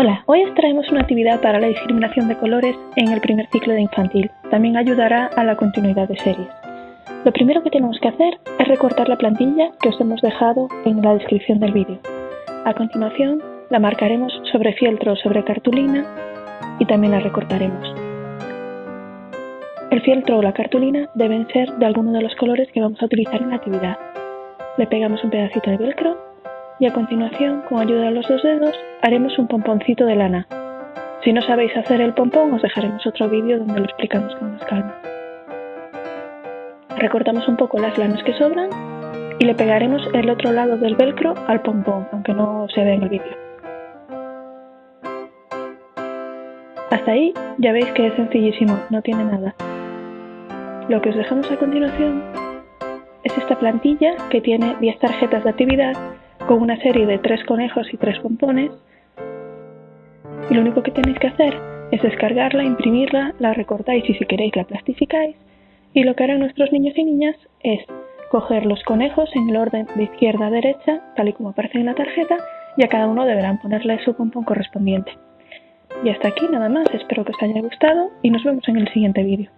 Hola, hoy os traemos una actividad para la discriminación de colores en el primer ciclo de infantil. También ayudará a la continuidad de series. Lo primero que tenemos que hacer es recortar la plantilla que os hemos dejado en la descripción del vídeo. A continuación, la marcaremos sobre fieltro o sobre cartulina y también la recortaremos. El fieltro o la cartulina deben ser de alguno de los colores que vamos a utilizar en la actividad. Le pegamos un pedacito de velcro y a continuación, con ayuda de los dos dedos, haremos un pomponcito de lana. Si no sabéis hacer el pompón, os dejaremos otro vídeo donde lo explicamos con más calma. Recortamos un poco las lanas que sobran y le pegaremos el otro lado del velcro al pompón, aunque no se vea en el vídeo. Hasta ahí ya veis que es sencillísimo, no tiene nada. Lo que os dejamos a continuación es esta plantilla que tiene 10 tarjetas de actividad con una serie de tres conejos y tres pompones. Y lo único que tenéis que hacer es descargarla, imprimirla, la recortáis y si queréis la plastificáis. Y lo que harán nuestros niños y niñas es coger los conejos en el orden de izquierda a derecha, tal y como aparece en la tarjeta, y a cada uno deberán ponerle su pompón correspondiente. Y hasta aquí nada más, espero que os haya gustado y nos vemos en el siguiente vídeo.